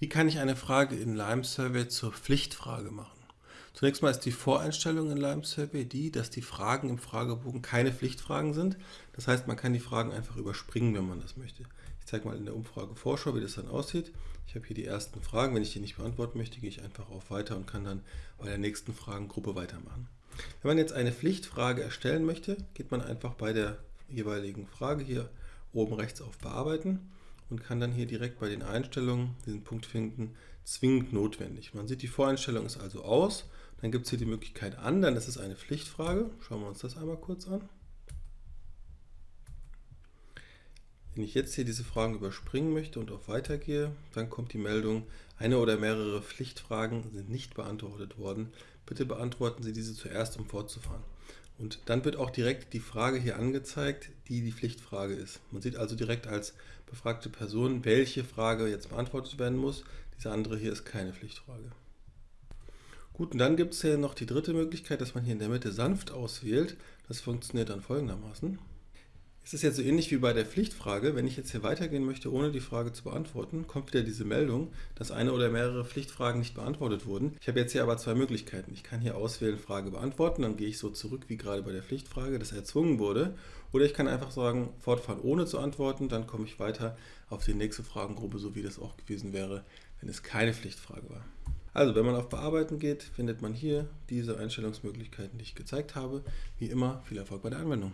Wie kann ich eine Frage in Lime Survey zur Pflichtfrage machen? Zunächst mal ist die Voreinstellung in Lime Survey die, dass die Fragen im Fragebogen keine Pflichtfragen sind. Das heißt, man kann die Fragen einfach überspringen, wenn man das möchte. Ich zeige mal in der Umfrage Vorschau, wie das dann aussieht. Ich habe hier die ersten Fragen. Wenn ich die nicht beantworten möchte, gehe ich einfach auf Weiter und kann dann bei der nächsten Fragengruppe weitermachen. Wenn man jetzt eine Pflichtfrage erstellen möchte, geht man einfach bei der jeweiligen Frage hier oben rechts auf Bearbeiten und kann dann hier direkt bei den Einstellungen diesen Punkt finden, zwingend notwendig. Man sieht, die Voreinstellung ist also aus. Dann gibt es hier die Möglichkeit an, dann ist es eine Pflichtfrage. Schauen wir uns das einmal kurz an. Wenn ich jetzt hier diese Fragen überspringen möchte und auf Weiter gehe, dann kommt die Meldung, eine oder mehrere Pflichtfragen sind nicht beantwortet worden. Bitte beantworten Sie diese zuerst, um fortzufahren. Und dann wird auch direkt die Frage hier angezeigt, die die Pflichtfrage ist. Man sieht also direkt als befragte Person, welche Frage jetzt beantwortet werden muss. Diese andere hier ist keine Pflichtfrage. Gut, und dann gibt es hier noch die dritte Möglichkeit, dass man hier in der Mitte sanft auswählt. Das funktioniert dann folgendermaßen. Es ist jetzt so ähnlich wie bei der Pflichtfrage. Wenn ich jetzt hier weitergehen möchte, ohne die Frage zu beantworten, kommt wieder diese Meldung, dass eine oder mehrere Pflichtfragen nicht beantwortet wurden. Ich habe jetzt hier aber zwei Möglichkeiten. Ich kann hier auswählen, Frage beantworten, dann gehe ich so zurück wie gerade bei der Pflichtfrage, dass erzwungen wurde. Oder ich kann einfach sagen, fortfahren ohne zu antworten, dann komme ich weiter auf die nächste Fragengruppe, so wie das auch gewesen wäre, wenn es keine Pflichtfrage war. Also, wenn man auf Bearbeiten geht, findet man hier diese Einstellungsmöglichkeiten, die ich gezeigt habe. Wie immer, viel Erfolg bei der Anwendung.